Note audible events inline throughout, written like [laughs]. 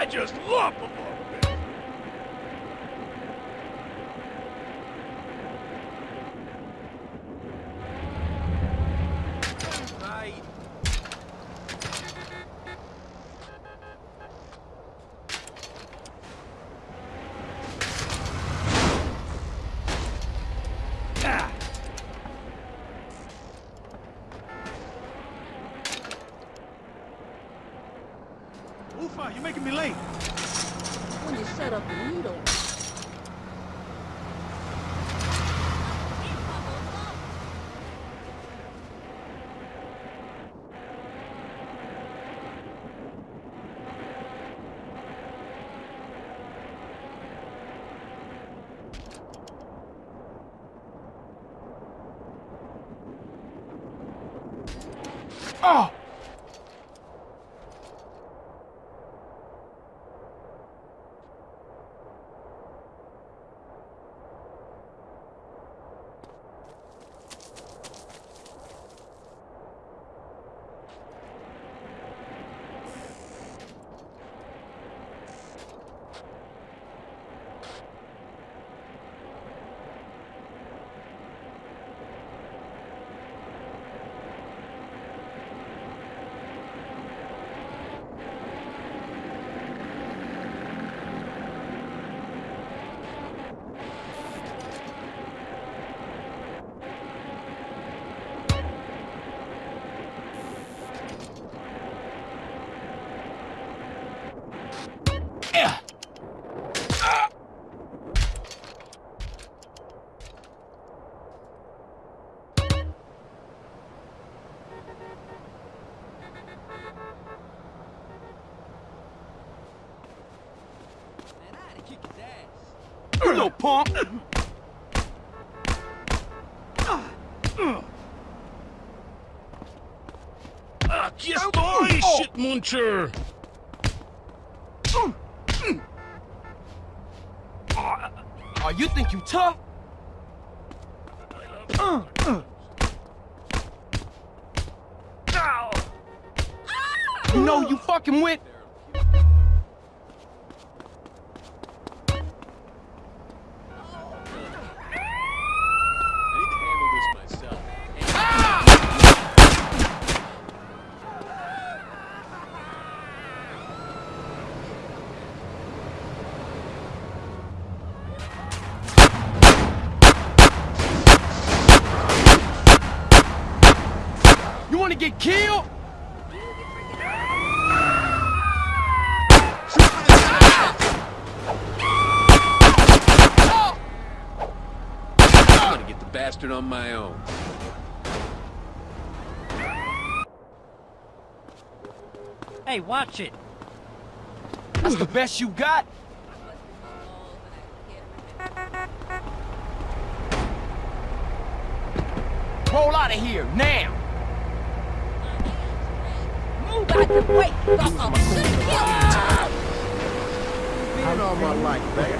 I just love the bit. Right. Ah. Ufa, you're making me late. When you set up the needle. Oh! Yeah. Man, I had to kick his little punk. Ah, kiss shit muncher. Oh, you think you tough? Ow. You know you fucking with. You wanna get killed? I'm gonna get the bastard on my own. Hey, watch it. That's the best you got? Roll out of here, now! Move out the way, fucker. Been all my life, baby.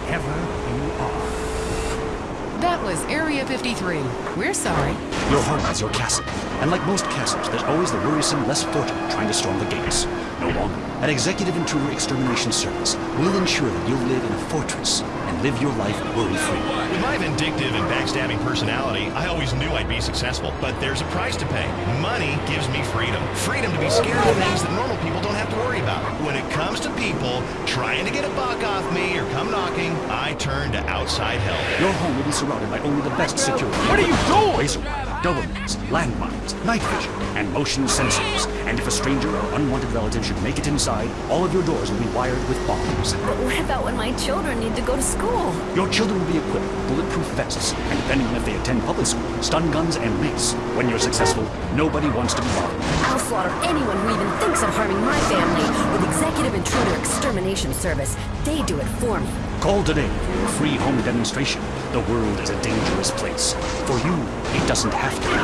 That was Area 53. We're sorry. Your home is your castle, and like most castles, there's always the worrisome, less fortunate trying to storm the gates. No longer. An Executive Intruder Extermination Service we'll ensure that you'll live in a fortress and live your life worry-free. With my vindictive and backstabbing personality, I always knew I'd be successful. But there's a price to pay. Money gives me freedom. Freedom to be scared of things that normal people don't have to worry about. When it comes to people trying to get a buck off me or come knocking, I turn to outside help. Your home will be surrounded by only the best security. What are you doing? Dobermans, landmines, night vision, and motion sensors. And if a stranger or unwanted relative should make it inside, all of your doors will be wired with bombs. But what about when my children need to go to school? Your children will be equipped with bulletproof vests, and depending on if they attend public school, stun guns and mace. When you're successful, nobody wants to be bothered. I'll slaughter anyone who even thinks of harming my family with Executive Intruder Extermination Service. They do it for me. Call today for your free home demonstration. The world is a dangerous place. For you, it doesn't have to be.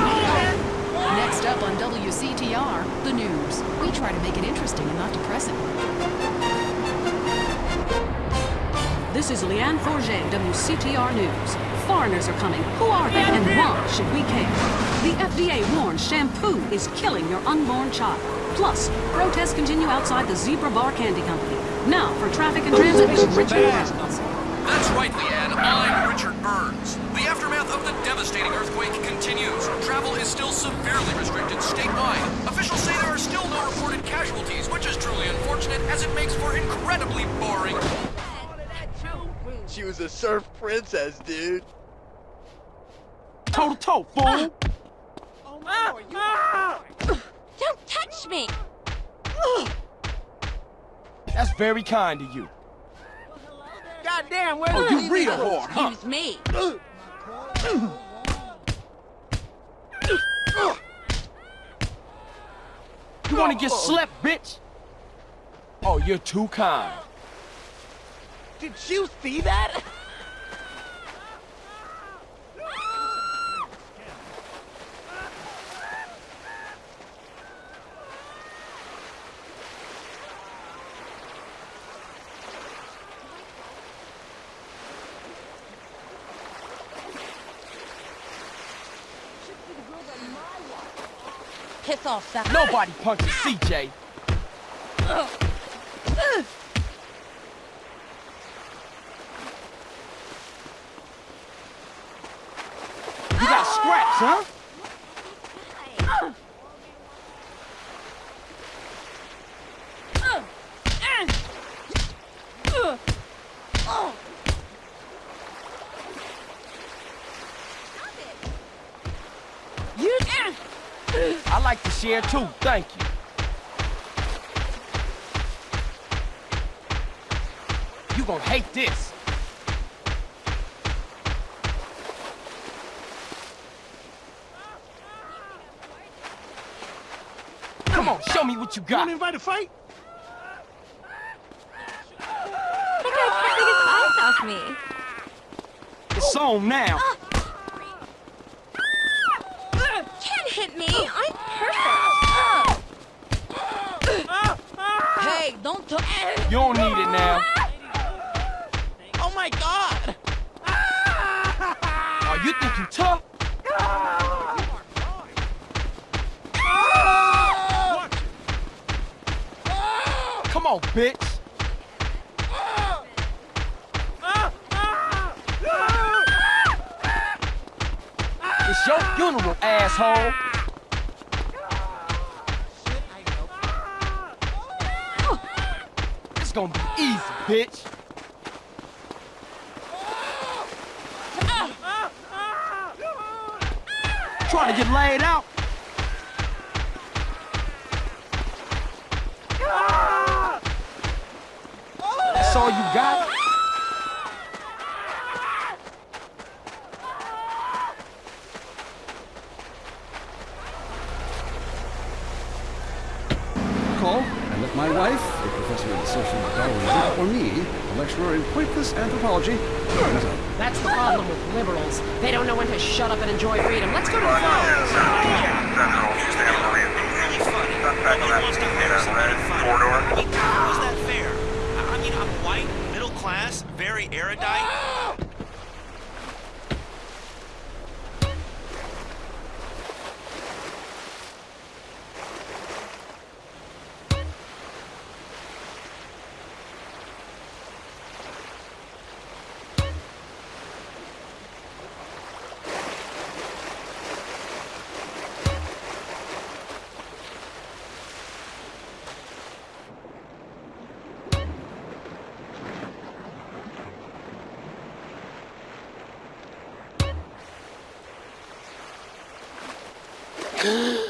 Next up on WCTR, the news. We try to make it interesting and not depressing. This is Leanne Forget, WCTR News. Foreigners are coming. Who are they and why should we care? The FDA warns shampoo is killing your unborn child. Plus, protests continue outside the Zebra Bar Candy Company. Now, for traffic and transit, Richard Burns. That's right, Leanne. I'm Richard Burns. The aftermath of the devastating earthquake continues. Travel is still severely restricted statewide. Officials say there are still no reported casualties, which is truly unfortunate as it makes for incredibly boring. She was a surf princess, dude. Toe to toe, fool! [laughs] Don't touch me! That's very kind of you. Goddamn, where's Oh, the you real hard, huh? Excuse me. You wanna get slept, bitch? Oh, you're too kind. Did you see that? [laughs] Piss off, sucker. Nobody punches CJ. You got scraps, huh? You. I like to share too, thank you. You gonna hate this. Come on, show me what you You got. wanna invite a fight? That guy can't get his eyes off me. It's on now. Oh. Can't hit me. I'm perfect. Hey, don't touch. You don't need it now. Oh my god! Oh, you think you tough? Come on, bitch. It's your funeral, asshole. Gonna be easy, bitch. Trying to get laid out? That's all you got? Call my wife, a professor in social Darwinism, or me, a lecturer in pointless anthropology, That's the problem with liberals. They don't know when to shut up and enjoy freedom. Let's go to the phones. Ooh.